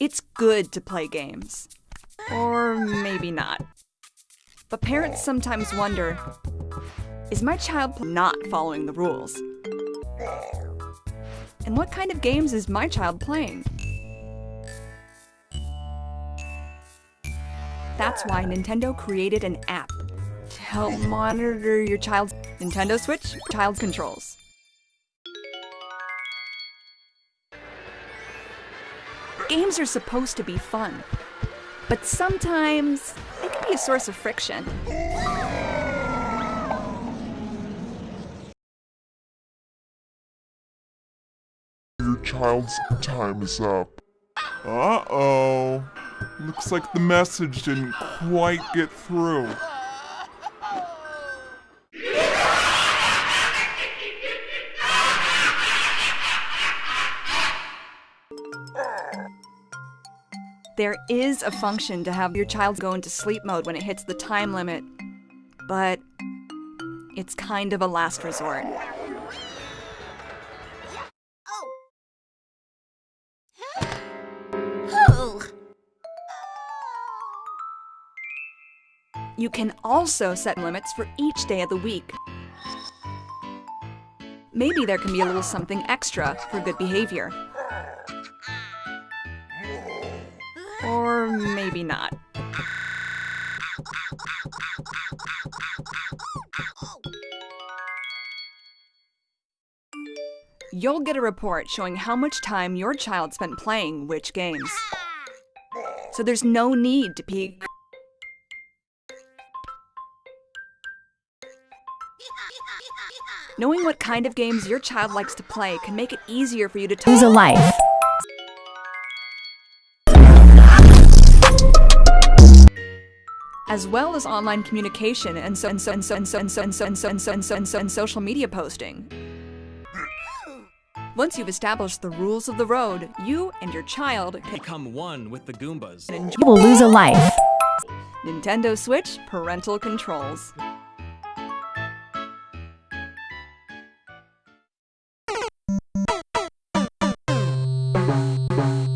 It's good to play games. Or maybe not. But parents sometimes wonder is my child not following the rules? And what kind of games is my child playing? That's why Nintendo created an app to help monitor your child's Nintendo Switch child controls. Games are supposed to be fun, but sometimes they can be a source of friction. Your child's time is up. Uh-oh. Looks like the message didn't quite get through. There is a function to have your child go into sleep mode when it hits the time limit, but it's kind of a last resort. You can also set limits for each day of the week. Maybe there can be a little something extra for good behavior. Or maybe not. You'll get a report showing how much time your child spent playing which games. So there's no need to peek. Knowing what kind of games your child likes to play can make it easier for you to. Lose a life. As well as online communication and so and so and so and so and so and so and so and so and so and so and social media posting. Once you've established the rules of the road, you and your child can Become one with the Goombas. You will lose a life. Nintendo Switch parental controls.